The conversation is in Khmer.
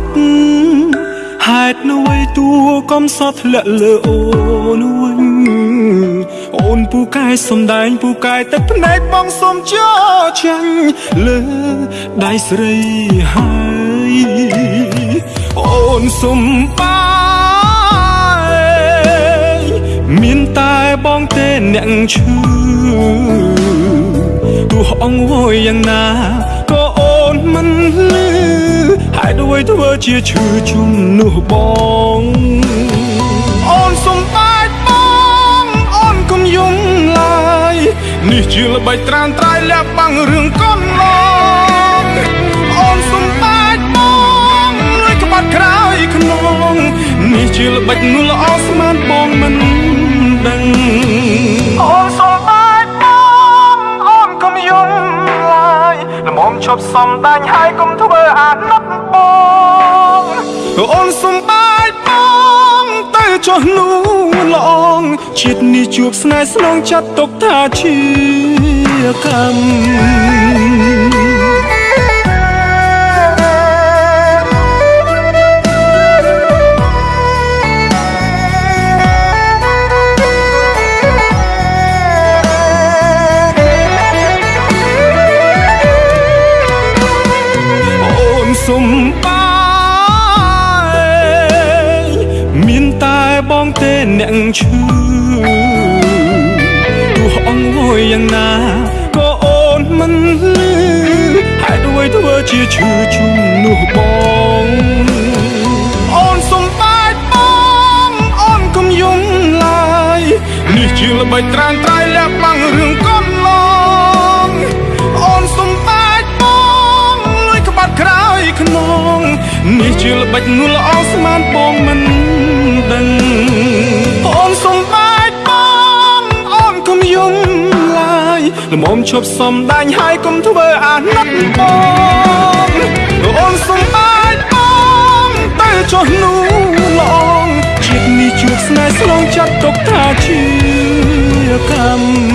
ត់ហេតុអ្វីតួកំសត់ធ្លាក់លើអូនវិញអូនពូកែសំដែងពូកែតែភ្នែកបងសុំចោចាញ់លើដៃស្រីហើយអូនសុំបាយមានតែបងទេអ្នកឈឺទោះអង្វយយ៉ាងណាក៏អូនមិនលឺហេ តុអ្វីធ្វើជាឈឺជំនួសបងអូនសុំបាយបងអូនកុំយំឡើយនេះជាល្បិចត្រានត្រៃលាក់បាំងរឿងកូនឡងអូនសុំបាយបងលួយក្បាត់ក្រោយខ្នងនេះជាល្បិចនោះល្អស្មានបងមិនដឹងអូនសុំបាយបងអូនកុំយំឡើយល្មមឈប់សំដាញ់ហើយកុំធ្វើអាណិត ចុះនោះល្អងជាតិនេះជួបស្នេហ៍ស្នងចាត់ទុកថាជាកម្មអូនសុំ បងទេអ្នកឈឺទោះអង្វយយ៉ាងណាក៏អូនមិនលឺហេតុអ្វីធ្វើជាឈឺជំនួសបងអូនសុំបាយបងអូនកុំយំឡើយនេះជាល្បិចត្រានត្រៃលាក់បាំងរឿងកូនឡងអូនសុំបាយបងលួយក្បាត់ក្រោយខ្នងនេះជាល្បិចនោះល្អស្មានបងមិនដឹងអូន ឈប់សំដាញ់ហើយកុំធ្វើអាណិតបងអូនសុំបាយបងទៅចុះនោះល្អងជាតិនេះជួបស្នេហ៍ស្លងចាត់ទុកថាជាកម្ម